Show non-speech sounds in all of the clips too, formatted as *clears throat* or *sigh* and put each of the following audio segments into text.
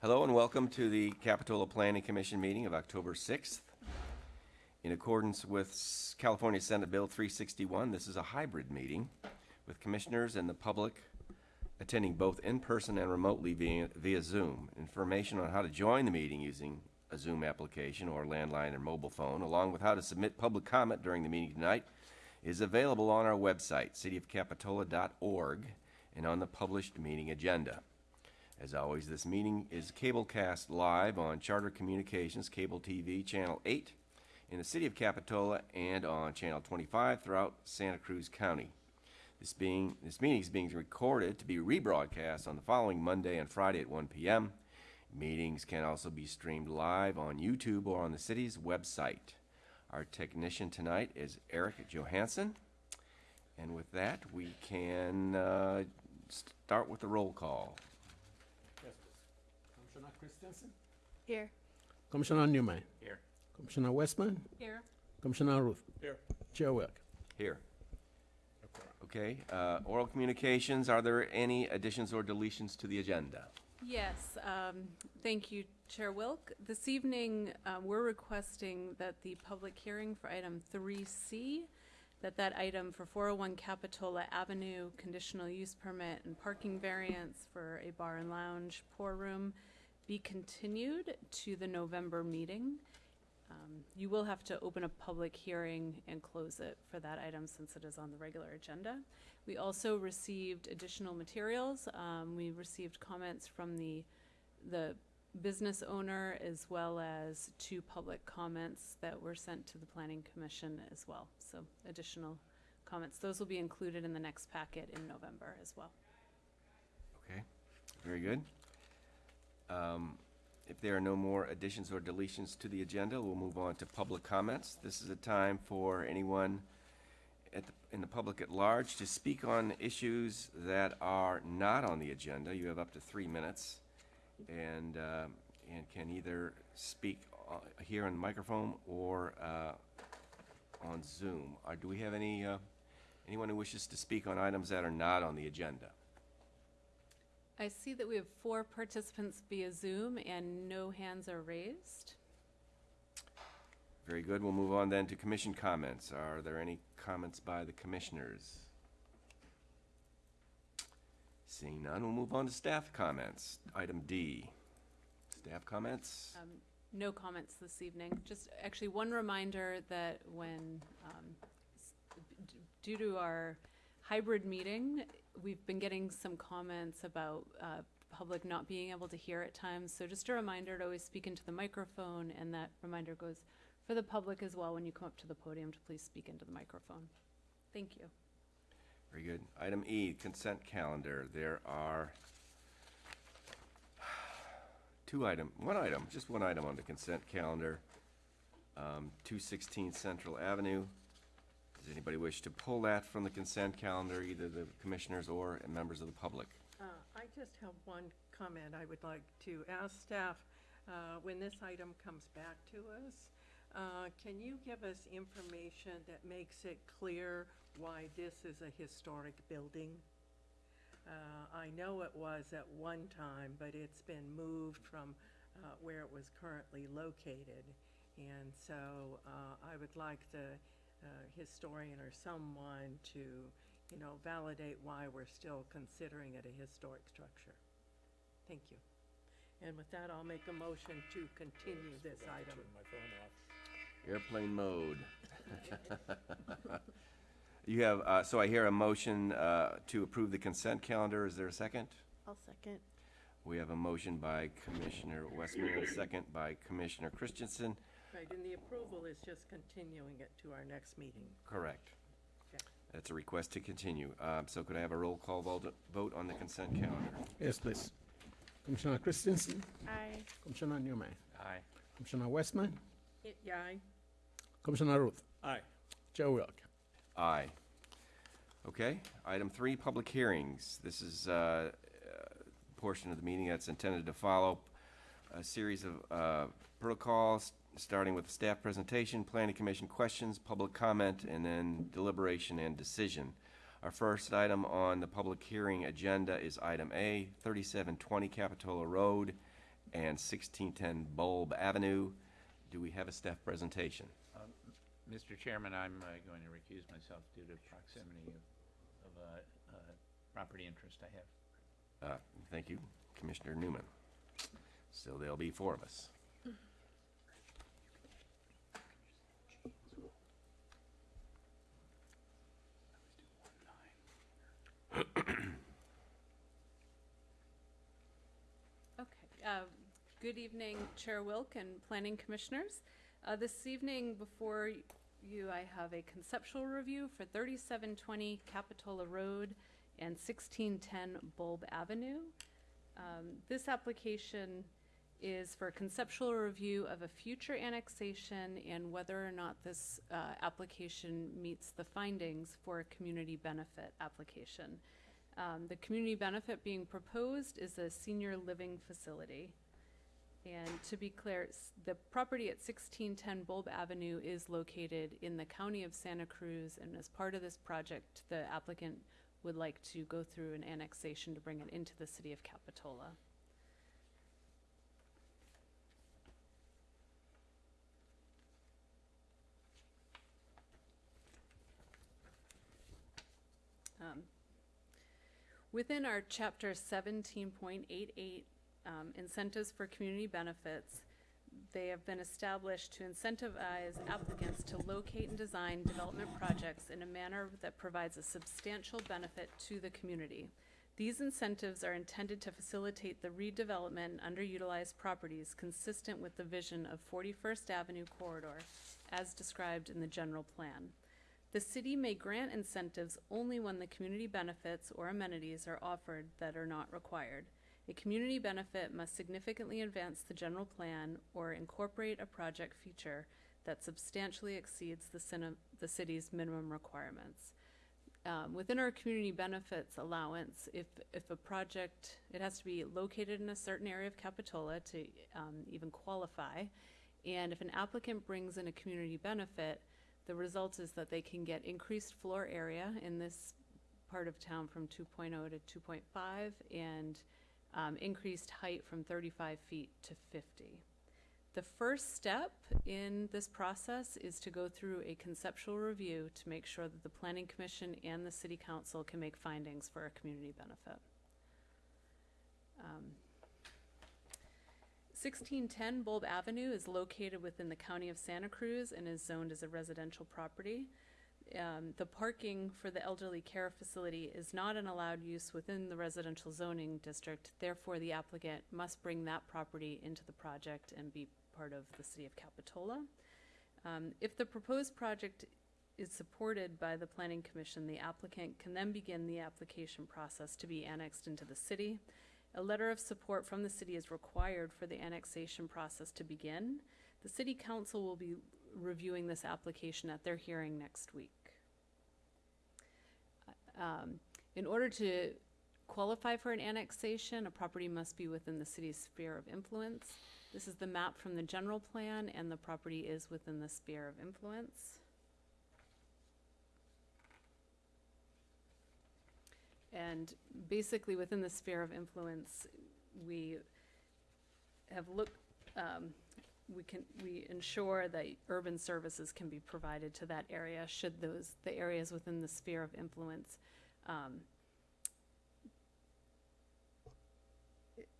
Hello and welcome to the Capitola Planning Commission meeting of October 6th. In accordance with California Senate Bill 361, this is a hybrid meeting with commissioners and the public attending both in person and remotely via, via Zoom. Information on how to join the meeting using a Zoom application or landline or mobile phone, along with how to submit public comment during the meeting tonight, is available on our website, cityofcapitola.org, and on the published meeting agenda. As always, this meeting is cablecast live on Charter Communications Cable TV Channel 8 in the city of Capitola and on Channel 25 throughout Santa Cruz County. This being this meeting is being recorded to be rebroadcast on the following Monday and Friday at 1 p.m. Meetings can also be streamed live on YouTube or on the city's website. Our technician tonight is Eric Johansson. And with that, we can uh, start with the roll call. Yes, please. Commissioner Christensen? Here. Commissioner Newman? Here. Commissioner Westman? Here. Commissioner Ruth? Here. Chair Wilk? Here. Okay, uh, oral communications, are there any additions or deletions to the agenda? Yes, um, thank you, Chair Wilk. This evening, uh, we're requesting that the public hearing for item 3C, that that item for 401 Capitola Avenue conditional use permit and parking variance for a bar and lounge pour room be continued to the November meeting. Um, You will have to open a public hearing and close it for that item since it is on the regular agenda. We also received additional materials. Um, we received comments from the, the business owner as well as two public comments that were sent to the planning commission as well. So additional comments. Those will be included in the next packet in November as well. Okay, very good. Um, If there are no more additions or deletions to the agenda, we'll move on to public comments. This is a time for anyone at, the- in the public at large to speak on issues that are not on the agenda. You have up to three minutes and, um, and can either speak uh, here on the microphone or uh, on Zoom. Uh, Do we have any, uh, anyone who wishes to speak on items that are not on the agenda? I see that we have four participants via Zoom and no hands are raised. Very good. We'll move on then to commission comments. Are there any comments by the commissioners? Seeing none, we'll move on to staff comments. Item D. Staff comments? Um, No comments this evening. Just actually one reminder that when, um, due to our hybrid meeting, we've been getting some comments about uh, public not being able to hear at times. So just a reminder to always speak into the microphone, and that reminder goes for the public as well when you come up to the podium to please speak into the microphone. Thank you. Very good. Item E, consent calendar. There are two item, one item, just one item on the consent calendar. Um, 216 Central Avenue. Does anybody wish to pull that from the consent calendar, either the commissioners or members of the public? Uh, I just have one comment I would like to ask staff, uh, when this item comes back to us, uh, can you give us information that makes it clear why this is a historic building? Uh, I know it was at one time, but it's been moved from uh, where it was currently located. And so uh, I would like the uh, historian or someone to, you know, validate why we're still considering it a historic structure. Thank you. And with that, I'll make a motion to continue this item. Turn my phone off. Airplane mode. *laughs* You have, uh, so I hear a motion uh, to approve the consent calendar. Is there a second? I'll second. We have a motion by Commissioner Westman a second by Commissioner Christensen. Right, and the approval is just continuing it to our next meeting. Correct. Okay. That's a request to continue. Um, So could I have a roll call vote vote on the consent calendar? Yes, please. Commissioner Christensen? Aye. Commissioner Newman? Aye. Commissioner Westman? Yeah, I, Commissioner Ruth? Aye. Chair Wilk? Aye. Okay, item three, public hearings. This is uh, a portion of the meeting that's intended to follow a series of uh, protocols, starting with staff presentation, planning commission questions, public comment, and then deliberation and decision. Our first item on the public hearing agenda is item A, 3720 Capitola Road, and 1610 Bulb Avenue. Do we have a staff presentation? Mr. Chairman, I'm uh, going to recuse myself due to proximity of, of a, uh property interest I have. Uh, Thank you, Commissioner Newman. So there'll be four of us. *clears throat* Okay, uh, good evening, Chair Wilk and Planning Commissioners. Uh, This evening, before you, I have a conceptual review for 3720 Capitola Road and 1610 Bulb Avenue. Um, This application is for a conceptual review of a future annexation and whether or not this uh, application meets the findings for a community benefit application. Um, the community benefit being proposed is a senior living facility. And to be clear, the property at sixteen ten Bulb Avenue is located in the county of Santa Cruz, and as part of this project, the applicant would like to go through an annexation to bring it into the city of Capitola. Um, Within our chapter seventeen point eight eight, um, incentives for community benefits, they have been established to incentivize applicants to locate and design development projects in a manner that provides a substantial benefit to the community. These incentives are intended to facilitate the redevelopment and underutilized properties consistent with the vision of Forty-first Avenue corridor as described in the general plan. The city may grant incentives only when the community benefits or amenities are offered that are not required. A community benefit must significantly advance the general plan or incorporate a project feature that substantially exceeds the the city's minimum requirements. Um, within our community benefits allowance, if, if a project, it has to be located in a certain area of Capitola to, um, even qualify. And if an applicant brings in a community benefit, the result is that they can get increased floor area in this part of town from 2.0 to two point five and um, increased height from thirty-five feet to fifty. The first step in this process is to go through a conceptual review to make sure that the planning commission and the city council can make findings for a community benefit. Um, 1610 Bulb Avenue is located within the county of Santa Cruz and is zoned as a residential property. Um, the parking for the elderly care facility is not an allowed use within the residential zoning district. Therefore, the applicant must bring that property into the project and be part of the city of Capitola. Um, if the proposed project is supported by the planning commission, the applicant can then begin the application process to be annexed into the city. A letter of support from the city is required for the annexation process to begin. The city council will be reviewing this application at their hearing next week. Um, in order to qualify for an annexation, a property must be within the city's sphere of influence. This is the map from the general plan, and the property is within the sphere of influence. And basically, within the sphere of influence, we have looked, um, we can, we ensure that urban services can be provided to that area, should those, the areas within the sphere of influence, um,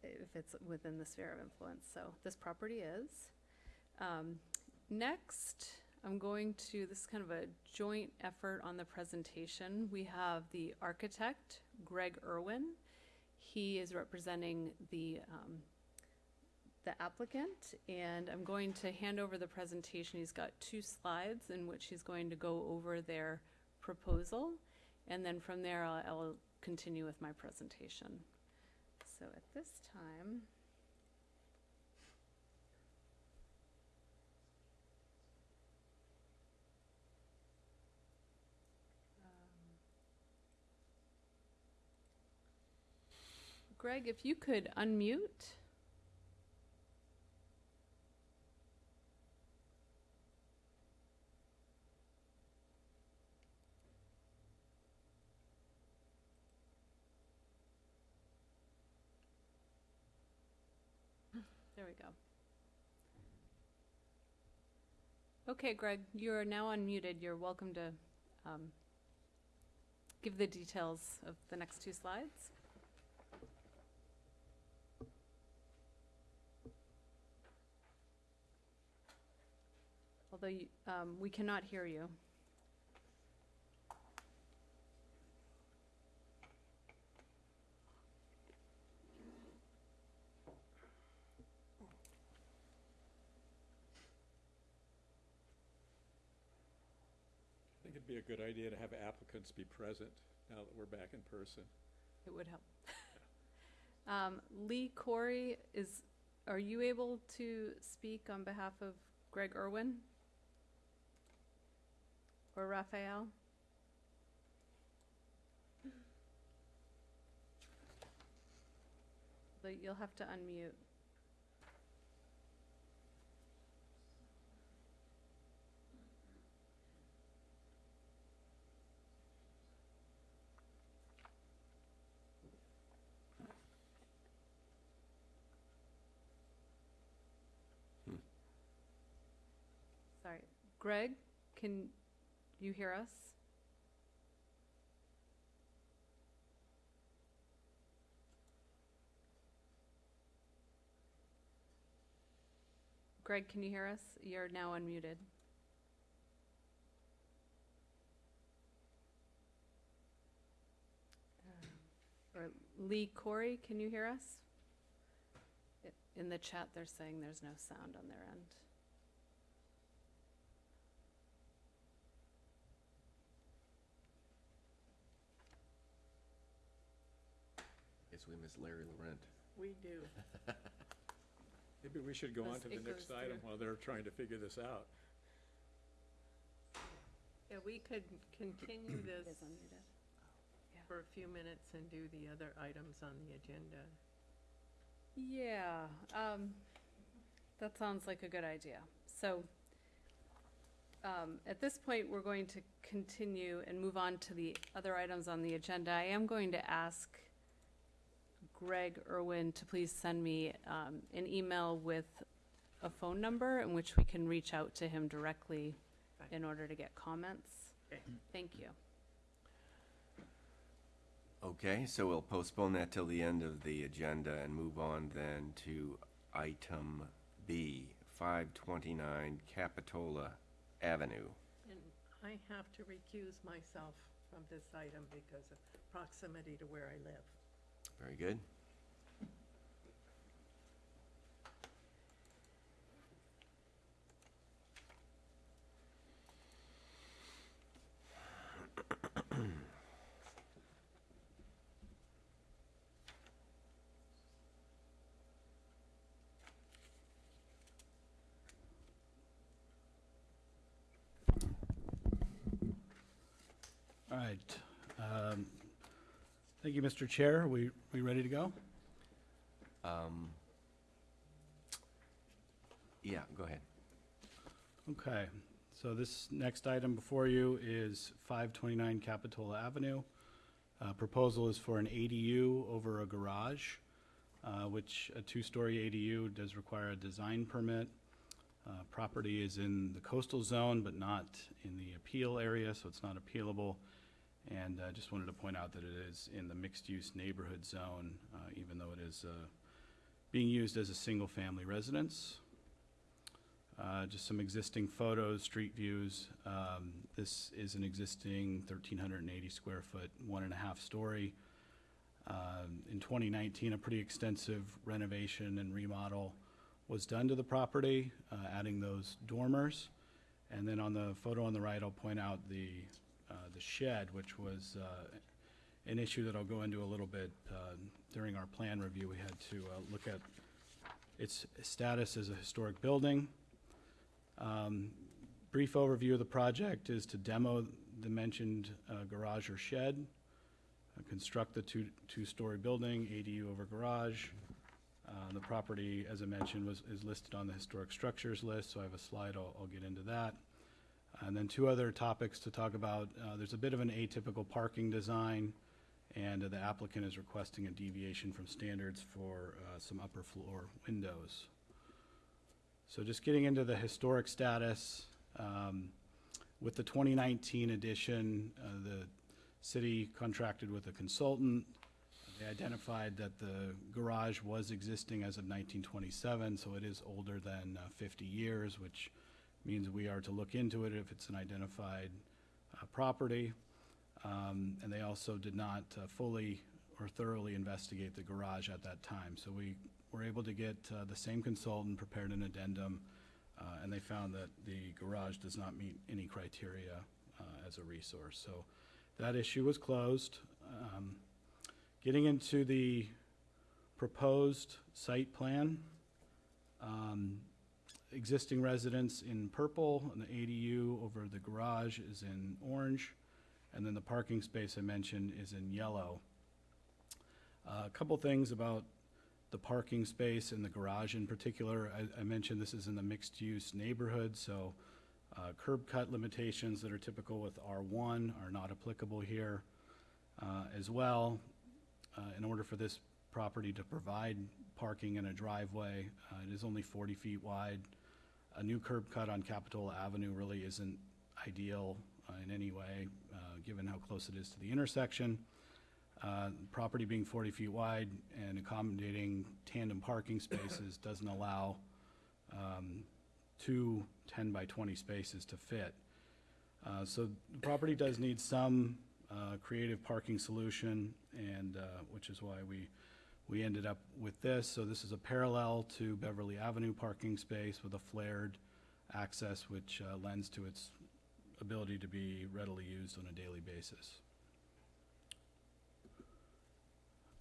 if it's within the sphere of influence, so this property is. Um, next, I'm going to, this is kind of a joint effort on the presentation. We have the architect, Greg Irwin. He is representing the, um, the applicant, and I'm going to hand over the presentation. He's got two slides in which he's going to go over their proposal, and then from there, I'll, I'll continue with my presentation. So at this time, Greg, if you could unmute. There we go. Okay, Greg, you are now unmuted. You're welcome to um, give the details of the next two slides. Although you- um, we cannot hear you. I think it'd be a good idea to have applicants be present now that we're back in person. It would help. *laughs* Um, Lee Corey is, are you able to speak on behalf of Greg Irwin? Or Raphael? But you'll have to unmute. Hmm. Sorry. Greg, can you hear us? Greg, can you hear us? You're now unmuted. Uh, Or Lee Corey, can you hear us? In the chat, they're saying there's no sound on their end. Guess we miss Larry Laurent. We do. *laughs* Maybe we should go on Goes- to the it next goes item through. while they're trying to figure this out. Yeah, we could continue *coughs* this is unmuted. for a few minutes and do the other items on the agenda. Yeah, um, that sounds like a good idea. So, um, at this point, we're going to continue and move on to the other items on the agenda. I am going to ask Greg Irwin to please send me, um, an email with a phone number in which we can reach out to him directly Fine. in order to get comments. Okay. Thank you. Okay, so we'll postpone that till the end of the agenda and move on then to item B, five twenty-nine Capitola Avenue. And I have to recuse myself from this item because of proximity to where I live. Very good. All right. um, Thank you, Mr. Chair. We, we ready to go? Um, yeah, go ahead. Okay. So this next item before you is 529 Capitola Avenue. Uh, Proposal is for an ADU over a garage, uh, which a two-story ADU does require a design permit. Uh, Property is in the coastal zone, but not in the appeal area, so it's not appealable. And I just wanted to point out that it is in the mixed-use neighborhood zone, uh, even though it is uh, being used as a single-family residence. Uh, Just some existing photos, street views. Um, This is an existing 1,380 square foot, one and a half story. Um, In 2019, a pretty extensive renovation and remodel was done to the property, uh, adding those dormers. And then on the photo on the right, I'll point out the, uh, the shed, which was uh, an issue that I'll go into a little bit. uh, During our plan review, we had to uh, look at its status as a historic building. Um, Brief overview of the project is to demo the mentioned uh, garage or shed, uh, construct the two, two-story building, ADU over garage. Uh, The property, as I mentioned, was, is listed on the historic structures list, so I have a slide, I'll, I'll get into that. And then two other topics to talk about. Uh, There's a bit of an atypical parking design, and the applicant is requesting a deviation from standards for uh, some upper floor windows. So just getting into the historic status, um, with the 2019 edition, uh, the city contracted with a consultant. They identified that the garage was existing as of 1927, so it is older than uh, 50 years, which means we are to look into it if it's an identified uh, property. Um, And they also did not uh, fully or thoroughly investigate the garage at that time. So we were able to get uh, the same consultant, prepared an addendum, uh, and they found that the garage does not meet any criteria uh, as a resource. So that issue was closed. Um, Getting into the proposed site plan, um, existing residence in purple, and the ADU over the garage is in orange, and then the parking space I mentioned is in yellow. Uh, A couple things about the parking space and the garage in particular. I, I mentioned this is in the mixed-use neighborhood, so uh, curb cut limitations that are typical with R1 are not applicable here. Uh, As well, uh, in order for this property to provide parking in a driveway, uh, it is only 40 feet wide. A new curb cut on Capitola Avenue really isn't ideal uh, in any way, uh, given how close it is to the intersection. Uh, Property being 40 feet wide and accommodating tandem parking spaces *coughs* doesn't allow um, two 10 by 20 spaces to fit. Uh, So the property does need some uh, creative parking solution, and, uh, which is why we, we ended up with this. So this is a parallel to Beverly Avenue parking space with a flared access, which uh, lends to its ability to be readily used on a daily basis.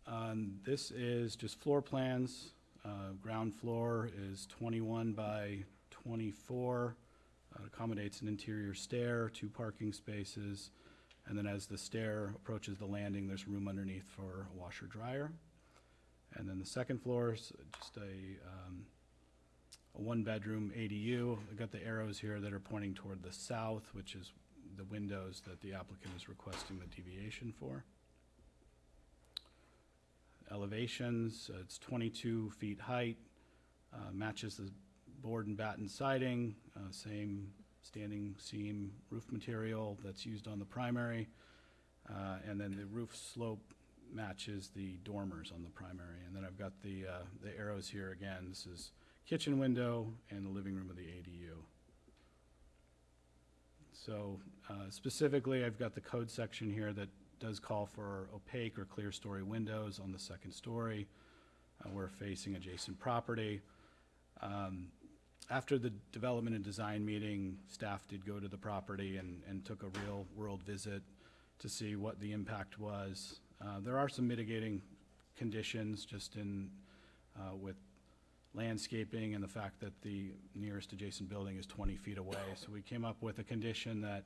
Um, This is just floor plans. Uh, Ground floor is 21 by 24. Uh, Accommodates an interior stair, two parking spaces, and then as the stair approaches the landing, there's room underneath for a washer dryer. And then the second floor is just a, um, a one-bedroom ADU. I've got the arrows here that are pointing toward the south, which is the windows that the applicant is requesting the deviation for. Elevations, uh, it's 22 feet height, uh, matches the board and batten siding, uh, same standing seam roof material that's used on the primary. Uh, And then the roof slope matches the dormers on the primary. And then I've got the, uh, the arrows here again. This is kitchen window and the living room of the ADU. So uh, specifically, I've got the code section here that does call for opaque or clear story windows on the second story. Uh, We're facing adjacent property. Um, After the development and design meeting, staff did go to the property and, and took a real-world visit to see what the impact was. Uh, There are some mitigating conditions just in, uh, with landscaping and the fact that the nearest adjacent building is 20 feet away. So we came up with a condition that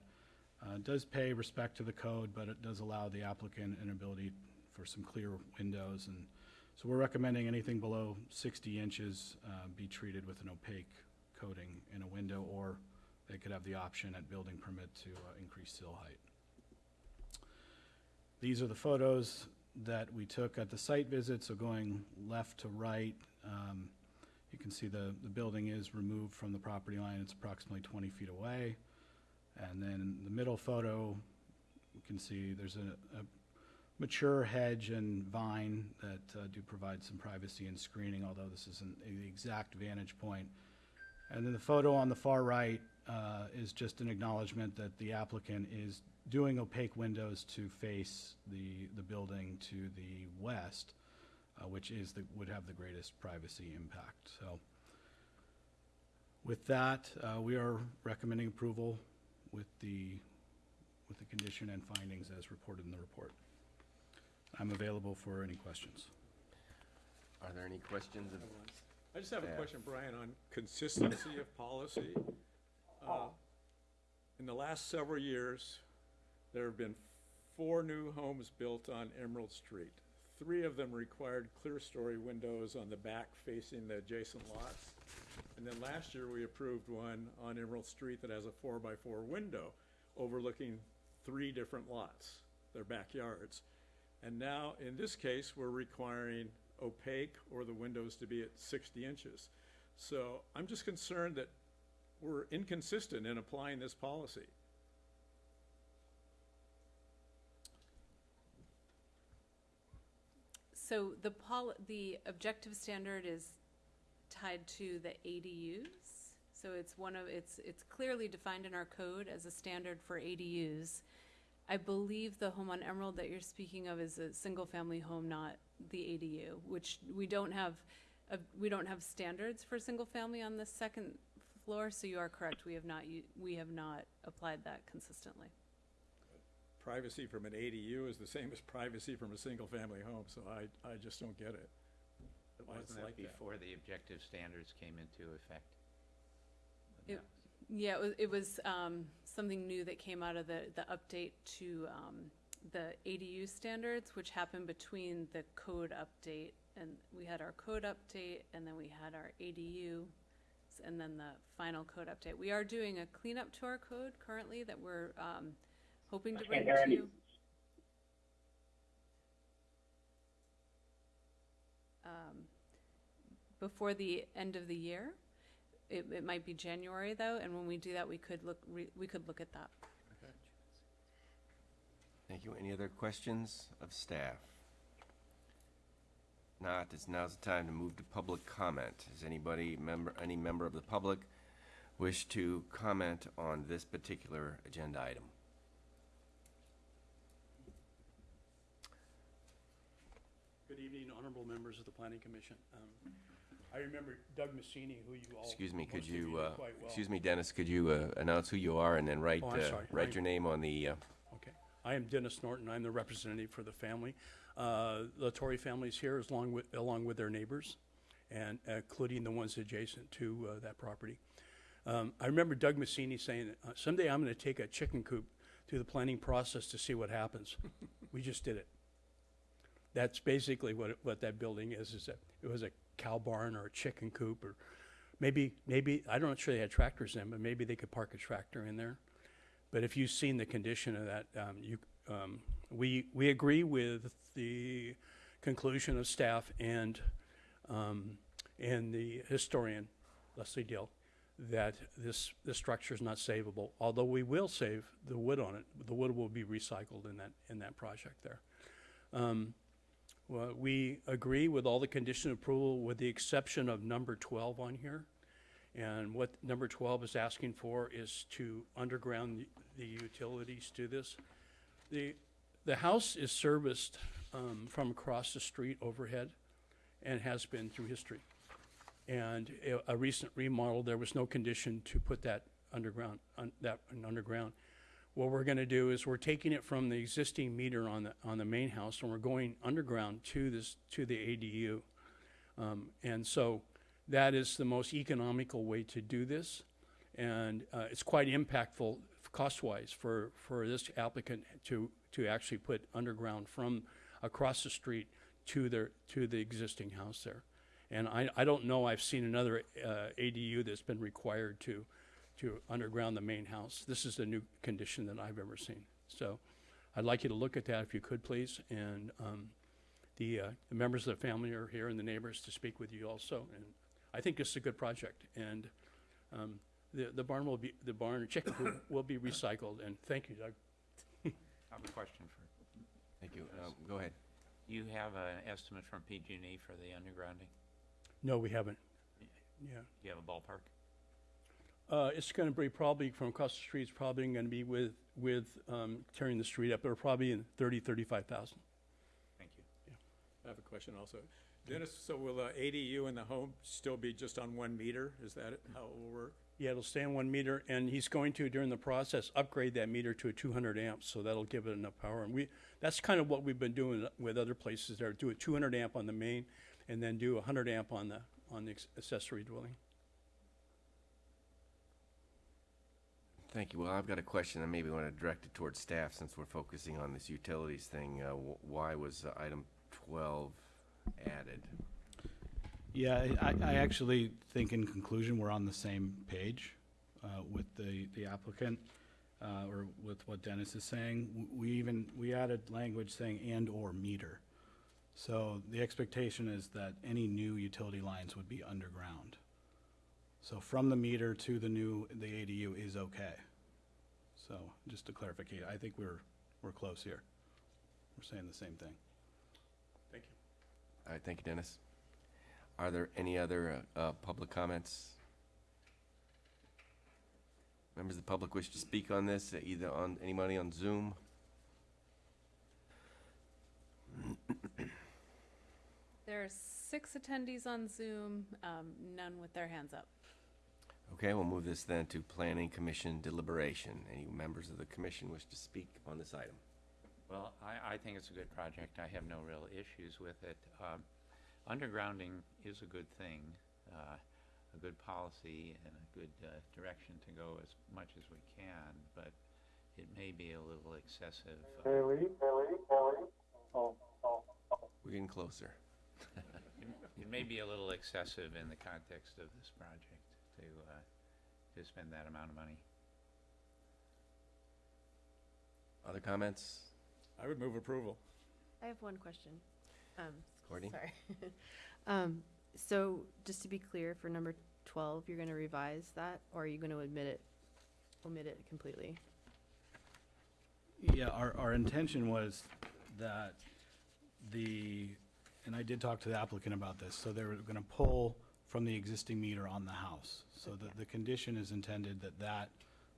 uh, does pay respect to the code, but it does allow the applicant an ability for some clear windows. And so we're recommending anything below 60 inches uh, be treated with an opaque coating in a window, or they could have the option at building permit to uh, increase sill height. These are the photos that we took at the site visit, so going left to right, um, you can see the, the building is removed from the property line, it's approximately 20 feet away. And then the middle photo, you can see there's a, a mature hedge and vine that uh, do provide some privacy and screening, although this isn't the exact vantage point. And then the photo on the far right uh, is just an acknowledgement that the applicant is doing opaque windows to face the, the building to the west, uh, which is the, would have the greatest privacy impact. So with that, uh, we are recommending approval with the, with the condition and findings as reported in the report. I'm available for any questions. Are there any questions of I just have a Staff. question, Brian, on consistency of policy. Uh, In the last several years, there have been four new homes built on Emerald Street. Three of them required clear-story windows on the back facing the adjacent lots. And then last year, we approved one on Emerald Street that has a four-by-four window overlooking three different lots, their backyards. And now, in this case, we're requiring opaque or the windows to be at 60 inches. So I'm just concerned that we're inconsistent in applying this policy. So the the objective standard is tied to the ADUs. So it's one of, it's, it's clearly defined in our code as a standard for ADUs. I believe the home on Emerald that you're speaking of is a single-family home, not the ADU, which we don't have, uh, we don't have standards for single-family on the second floor, so you are correct, we have not, we have not applied that consistently. Privacy from an ADU is the same as privacy from a single-family home, so I, I just don't get it. But Why it's wasn't like that that. before the objective standards came into effect? It- No. Yeah, it was, it was, um, something new that came out of the, the update to, um, the ADU standards, which happened between the code update, and we had our code update, and then we had our ADU, s- and then the final code update. We are doing a cleanup to our code currently that we're, um, hoping to bring to you. Um, before the end of the year. It, it might be January though, and when we do that, we could look, re- we could look at that. Thank you. Any other questions of staff? Not, it's now's the time to move to public comment. Does anybody, member, any member of the public wish to comment on this particular agenda item? Good evening, honorable members of the planning commission. Um, I remember Doug Messini, who you all, Excuse me, could most of you know uh, quite well. excuse me, Dennis, could you uh, announce who you are and then write, Oh, I'm uh, sorry. write your name on the, uh, Okay. I am Dennis Norton. I'm the representative for the family. Uh, The Torrey family's here as along with, along with their neighbors, and including the ones adjacent to uh, that property. Um, I remember Doug Messini saying, uh, someday I'm going to take a chicken coop through the planning process to see what happens. *laughs* We just did it. That's basically what, what that building is, is that it was a cow barn or a chicken coop or maybe, maybe, not know sure they had tractors in, but maybe they could park a tractor in there. But if you've seen the condition of that, um, you, um, we, we agree with the conclusion of staff and, um, and the historian, Leslie Dill, that this, this structure is not savable, although we will save the wood on it. The wood will be recycled in that, in that project there. Um, well, we agree with all the condition approval with the exception of number twelve on here. And what number twelve is asking for is to underground the- the utilities to this. The, the house is serviced, um, from across the street overhead and has been through history. And a, a recent remodel, there was no condition to put that underground, un, that underground. What we're gonna do is we're taking it from the existing meter on the, on the main house and we're going underground to this, to the ADU. Um, and so that is the most economical way to do this. And, uh, it's quite impactful cost-wise for, for this applicant to, to actually put underground from across the street to their, to the existing house there. And I, I don't know, I've seen another, uh, ADU that's been required to, to underground the main house. This is a new condition that I've ever seen. So I'd like you to look at that if you could, please. And, um, the, uh, the members of the family are here and the neighbors to speak with you also. And I think this is a good project. And, um, the, the barn will be, the barn, chicken coop will be recycled. And thank you, Doug. I have a question for, thank you. Um, Go ahead. you have an estimate from PG&E for the undergrounding? No, we haven't. Yeah. Do you have a ballpark? Uh, it's gonna be probably from across the street, it's probably gonna be with, with, um, tearing the street up. They're probably in thirty, thirty-five thousand. Thank you. Yeah. I have a question also. Dennis, so will the ADU in the home still be just on one meter? Is that how it will work? Yeah, it'll stay on one meter, and he's going to, during the process, upgrade that meter to a two hundred amps, so that'll give it enough power. And we, that's kind of what we've been doing with other places there, do a two hundred amp on the main, and then do a hundred amp on the, on the accessory dwelling. Thank you. Well, I've got a question, and maybe want to direct it towards staff since we're focusing on this utilities thing. Uh, Why was uh, item 12 added? Yeah, I, I- I actually think in conclusion, we're on the same page uh, with the, the applicant, uh, or with what Dennis is saying. We even, we added language saying and/or meter. So the expectation is that any new utility lines would be underground. So from the meter to the new, the ADU is okay. So just to clarify, I think we're, we're close here. We're saying the same thing. Thank you. All right, thank you, Dennis. Are there any other uh, uh, public comments? Members of the public wish to speak on this, uh, either on, anybody on Zoom? There are six attendees on Zoom, um, none with their hands up. Okay, we'll move this then to Planning Commission deliberation. Any members of the commission wish to speak on this item? Well, I, I think it's a good project. I have no real issues with it. Um, undergrounding is a good thing, uh, a good policy and a good uh, direction to go as much as we can, but it may be a little excessive. uh, We're getting closer. *laughs* It may be a little excessive in the context of this project to, uh, to spend that amount of money. Other comments? I would move approval. I have one question. Um, Courtney? Sorry. *laughs* Um, so just to be clear, for number twelve, you're gonna revise that, or are you gonna admit it, omit it completely? Yeah, our, our intention was that the, and I did talk to the applicant about this, so they were gonna pull from the existing meter on the house. So the, the condition is intended that that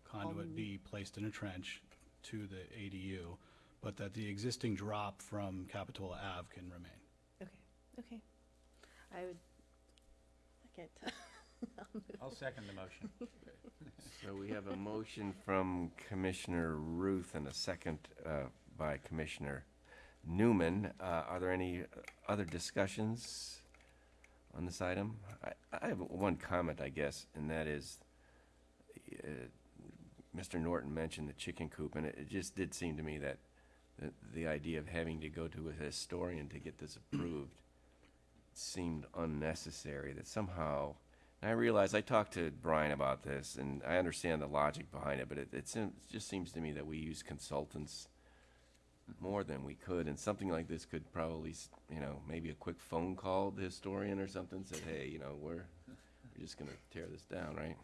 conduit be placed in a trench to the ADU, but that the existing drop from Capitola Ave can remain. Okay, okay. I would second. *laughs* I'll second the motion. *laughs* So we have a motion from Commissioner Ruth and a second uh, by Commissioner Newman. Uh, Are there any other discussions on this item? I- I have one comment, I guess, and that is, uh, Mr. Norton mentioned the chicken coop, and it it just did seem to me that the- the idea of having to go to a historian to get this approved seemed unnecessary, that somehow, and I realize, I talked to Brian about this, and I understand the logic behind it, but it, it seems- it just seems to me that we use consultants more than we could, and something like this could probably, you know, maybe a quick phone call to the historian or something, said, hey, you know, we're, we're just gonna tear this down, right?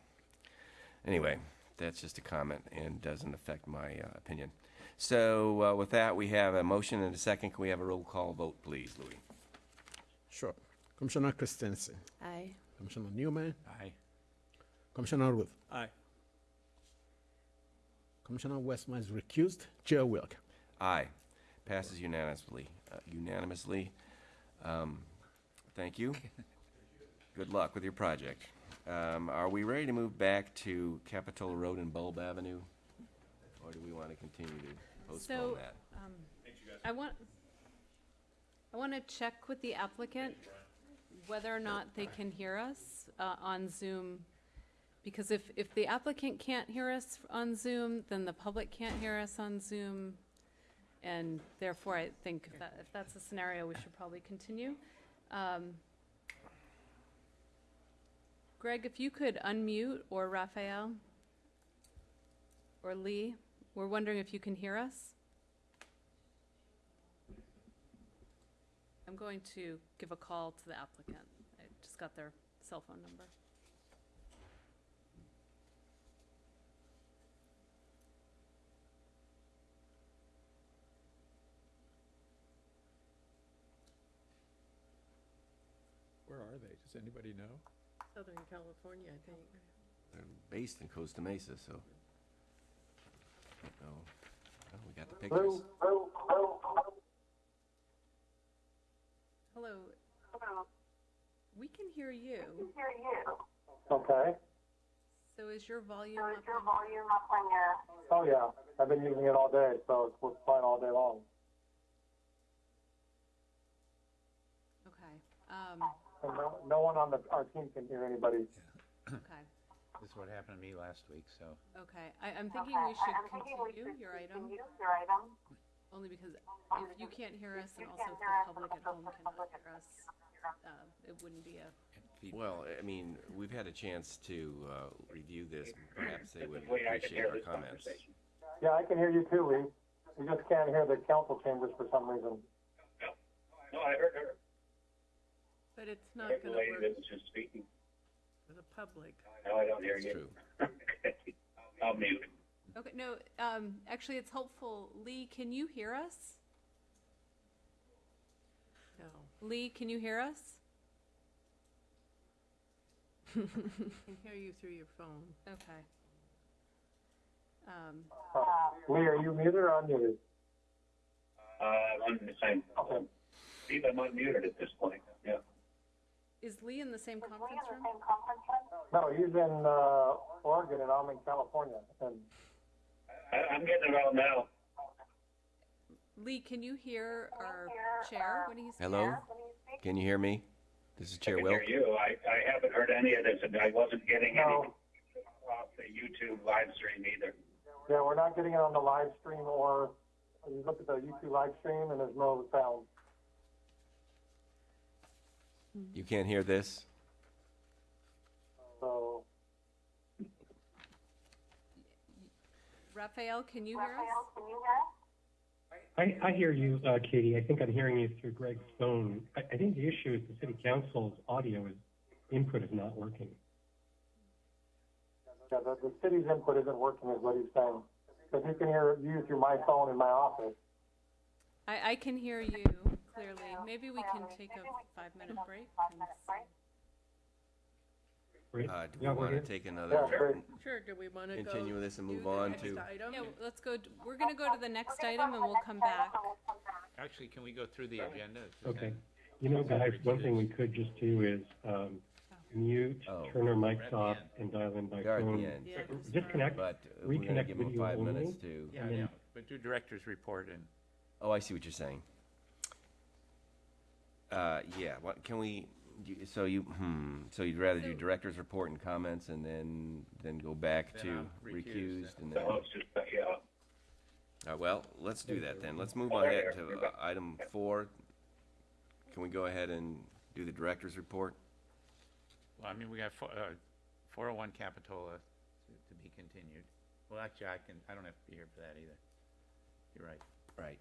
Anyway, that's just a comment and doesn't affect my uh, opinion. So uh, with that, we have a motion and a second. Can we have a roll call vote, please, Louis? Sure. Commissioner Christensen, Aye. Commissioner Newman, Aye. Commissioner Ruth, Aye. Commissioner Westman is recused, Chair Wilk. Aye. Passes unanimously. Uh, unanimously. Um, thank you. *laughs* Good luck with your project. Um, are we ready to move back to Capitola Road and Bulb Avenue? Or do we want to continue to postpone So, that? um, I want, I want to check with the applicant whether or not they can hear us, uh, on Zoom. Because if, if the applicant can't hear us on Zoom, then the public can't hear us on Zoom. And therefore, I think if that, if that's the scenario, we should probably continue. Um, Greg, if you could unmute, or Raphael, or Lee, we're wondering if you can hear us? I'm going to give a call to the applicant. I just got their cell phone number. Where are they? Does anybody know? Southern California, I think. They're based in Costa Mesa, so. Oh, oh, we got the pictures. Hello. We can hear you. We can hear you. Okay. So is your volume up? Oh, yeah. I've been using it all day, so it's works fine all day long. Okay, um, And no, no one on the, our team can hear anybody. okay, This is what happened to me last week, so. okay. I, I'm thinking we should continue your item, only because if you can't hear us and also if the public at home cannot hear us, uh, it wouldn't be a, Well, I mean, we've had a chance to uh, review this. Perhaps they would appreciate our comments. Yeah, I can hear you too, Lee. You just can't hear the council chambers for some reason. But it's not gonna work. for the public. No, I don't hear It's true. *laughs* I'll mute. Okay, no, um, actually, it's helpful. Lee, can you hear us? No. Lee, can you hear us? I can hear you through your phone. Okay. Um, Lee, are you muted or unmuted? Uh, I'm the same. Okay. Steve, I'm unmuted at this point, yeah. Is Lee in the same conference room? No, he's in, uh, Oregon and I'm in California. And I, I'm getting it all now. Lee, can you hear our chair when he's Hello? Can you hear me? This is I Chair can Wilk. hear you. I, I haven't heard any of this, and I wasn't getting any No. off the YouTube live stream either. Yeah, we're not getting it on the live stream or, you look at the YouTube live stream and there's no sound. You can't hear this? So, Raphael, can you hear us? I, I hear you, uh, Katie. I think I'm hearing you through Greg's phone. I, I think the issue is the city council's audio is, input is not working. yeah, the, the city's input isn't working is what he's saying. Because you can hear you through my phone in my office. I, I can hear you clearly. Maybe we can take a five-minute break. and see. Great. Uh, do we Yeah, we're want to here. take another, great. Sure, do we want to go? Continue this and do move the on next to- item? Yeah, let's go, d- we're gonna go to the next item and we'll come back. Actually, can we go through the agenda? Okay. You know, guys, one thing we could just do is, um, mute, Oh. turn our We're mics off and dial in by We are at the phone. end. Yeah, just Disconnect, but uh, we're going to reconnect give them video five only. minutes to, Yeah, And then- yeah, but do director's report and, oh, I see what you're saying. Uh, yeah, what, can we, you- so you, hmm, so you'd rather do director's report and comments and then, then go back Then to I'm recused, recused and So then? it's just, uh, yeah. All right, well, let's do that then. Let's move on ahead to uh, item four. Can we go ahead and do the director's report? well, I mean, we got four, uh, four oh one Capitola to, to be continued. Well, actually, I can, I don't have to be here for that either. You're right, Right.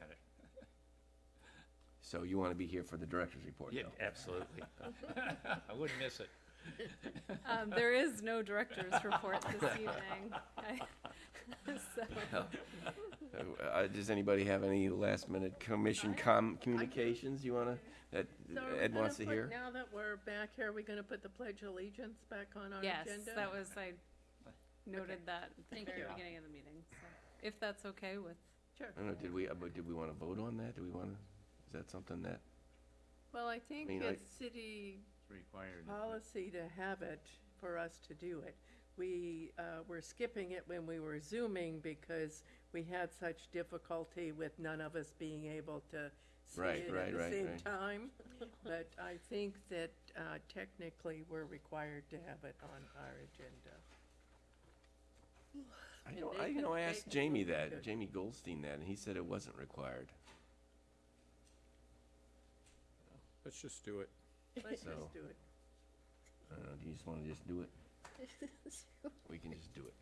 got it. So you want to be here for the director's report, Yeah, though? absolutely. *laughs* I wouldn't miss it. Um, there is no director's report this *laughs* evening. I- *laughs* So, Uh, does anybody have any last minute commission com, communications you wanna, that So are we Ed gonna wants to put- hear? Now that we're back here, are we going to put the Pledge of Allegiance back on our yes, agenda? that was, I noted that at the Thank very you. beginning of the meeting, so, if that's okay with, Sure. I don't know, did we, uh, but did we wanna vote on that? Do we wanna, is that something that, Well, I think mean, I- it's city It's required. policy to have it, for us to do it. We uh, were skipping it when we were Zooming because we had such difficulty with none of us being able to see Right, it right, at the right, same right. time. *laughs* But I think that uh, technically, we're required to have it on our agenda. I And know, they I, you can- know, I they asked can Jamie look at that, it. Jamie Goldstein that, and he said it wasn't required. Let's just do it. Let's So- just do it. I don't know, do you just wanna just do it? *laughs* We can just do it.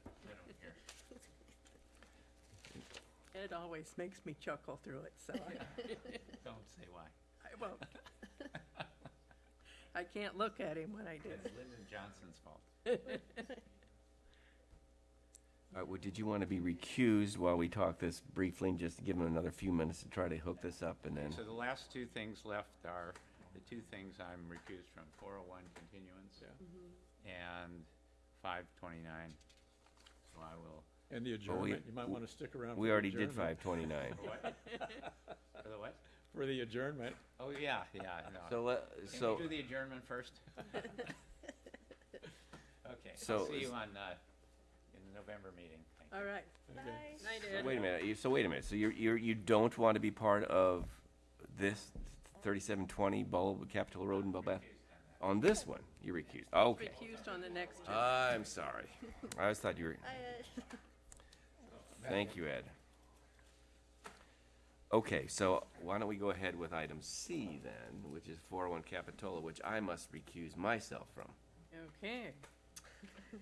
It always makes me chuckle through it, so I- *laughs* Don't say why. I won't. I can't look at him when I do It's it. Lyndon Johnson's fault. All right, well, did you wanna be recused while we talk this briefly, and just give him another few minutes to try to hook this up, and then? So the last two things left are the two things I'm recused from, four oh one continuance and five twenty-nine. So I will, And the we- adjournment, you might want to stick around for We the already did adjournment. five twenty-nine. for the what? For the adjournment. Oh, yeah, yeah, no. So let, Can so, we do the adjournment first? *laughs* Okay, So I'll see is- you on, uh, in the November meeting. Thank you. All right. Okay. Night, so Ed. wait a minute, you- so wait a minute, so you're, you're, you don't want to be part of this thirty-seven twenty Bulb, Capitol Road in Bulbath? On this one, you're recused, okay. Recused on the next. I'm sorry. *laughs* I always thought you were, *laughs* thank you, Ed. Okay, so why don't we go ahead with item C then, which is four oh one Capitola, which I must recuse myself from. Okay. *laughs*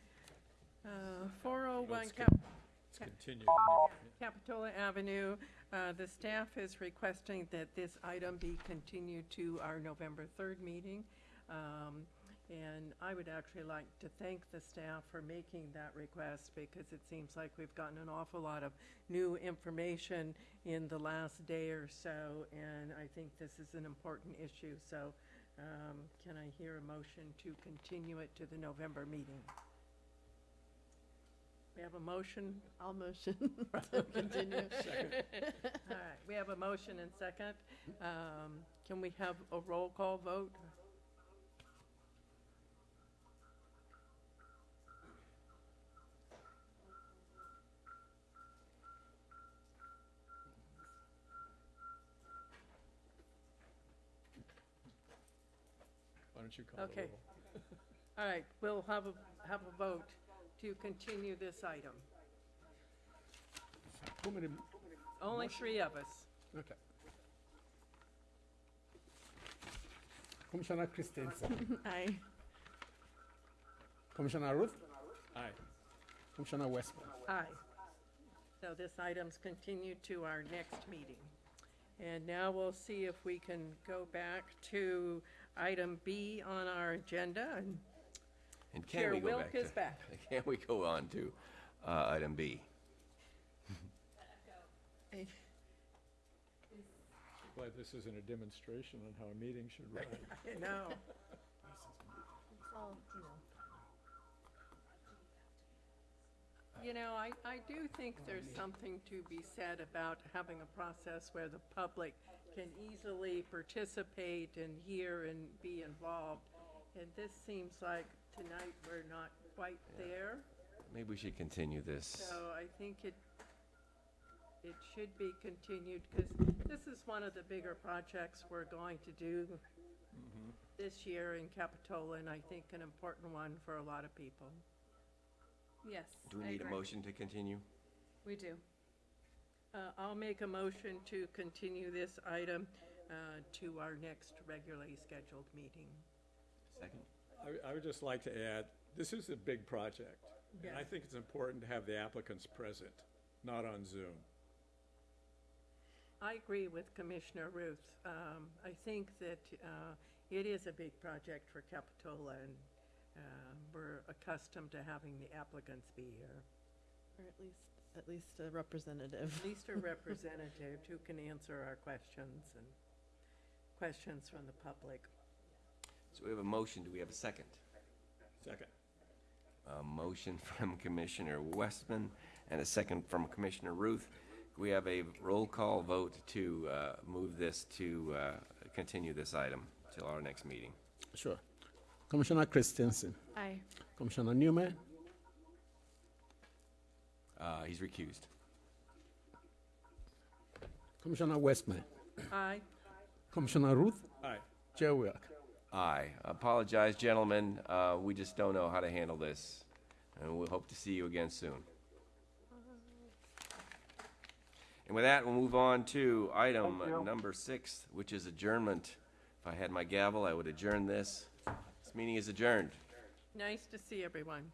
Uh, 401 Let's Cap- Let's continue. Capitola Avenue. Uh, The staff is requesting that this item be continued to our November 3rd meeting. Um, And I would actually like to thank the staff for making that request because it seems like we've gotten an awful lot of new information in the last day or so, and I think this is an important issue. So um, can I hear a motion to continue it to the November meeting? We have a motion? I'll motion *laughs* to *laughs* continue. *laughs* All right, we have a motion and second. Um, Can we have a roll call vote? Why don't you call the Okay. roll? All right, we'll have a, have a vote to continue this item. How many, Only three of us. okay. Commissioner Christensen, *laughs* Aye. Commissioner Ruth, Aye. Commissioner Westman. Aye. So this item's continued to our next meeting. And now we'll see if we can go back to item B on our agenda. And And can Chair we go Wilk back to? is back. *laughs* Can we go on to uh, item B? Glad *laughs* this isn't a demonstration on how a meeting should run. *laughs* You know, Well, you know. You know, I, I do think there's something to be said about having a process where the public can easily participate and hear and be involved. And this seems like tonight we're not quite there. Maybe we should continue this. So I think it, it should be continued, because this is one of the bigger projects we're going to do this year in Capitola, and I think an important one for a lot of people. Yes. Do we I need a agree. motion to continue? We do. Uh, I'll make a motion to continue this item uh, to our next regularly scheduled meeting. Second? I, I would just like to add, this is a big project. And I think it's important to have the applicants present, not on Zoom. I agree with Commissioner Ruth. Um, I think that uh, it is a big project for Capitola, and uh, we're accustomed to having the applicants be here. Or at least, at least a representative. At least a representative who can answer our questions and questions from the public. So we have a motion. Do we have a second? Second. A motion *laughs* from Commissioner Westman and a second from Commissioner Ruth. We have a roll call vote to uh, move this to uh, continue this item till our next meeting. Sure. Commissioner Christensen, Aye. Commissioner Newman, Uh, He's recused. Commissioner Westman, Aye. Commissioner Ruth, Aye. Chair Wilk. Aye. Apologize, gentlemen. Uh, We just don't know how to handle this. And we hope to see you again soon. And with that, we'll move on to item number six, which is adjournment. If I had my gavel, I would adjourn this. This meeting is adjourned. Nice to see everyone.